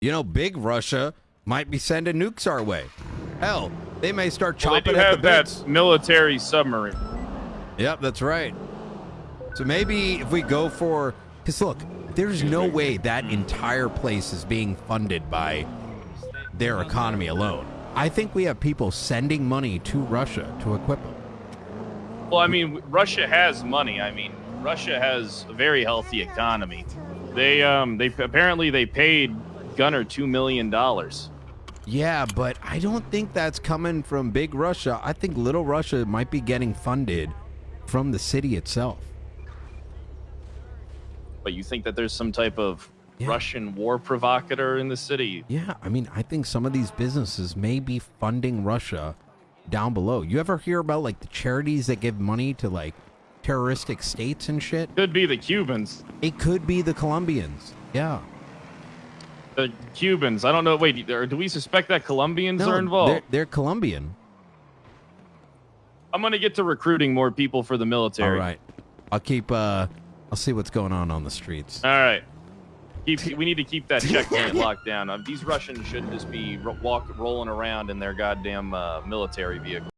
You know, big Russia might be sending nukes our way. Hell, they may start Well, they chopping do at have the that military submarine. Yep, that's right. So maybe if we go for, because look, there's no way that entire place is being funded by their economy alone. I think we have people sending money to Russia to equip them. Well, I mean, Russia has money. I mean, Russia has a very healthy economy. They um they apparently they paid Gunner two million dollars. Yeah, but I don't think that's coming from big Russia. I think little Russia might be getting funded from the city itself. But you think that there's some type of Yeah. Russian war provocateur in the city? Yeah, I mean, I think some of these businesses may be funding Russia down below. You ever hear about like the charities that give money to like terroristic states and shit? Could be the Cubans. It could be the Colombians. Yeah. The Cubans. I don't know. Wait, do we suspect that Colombians No, are involved? They're, they're Colombian. I'm gonna get to recruiting more people for the military. All right. I'll keep uh I'll see what's going on on the streets. All right. Keep, we need to keep that checkpoint locked down. Um, these Russians shouldn't just be ro- walk rolling around in their goddamn uh, military vehicle.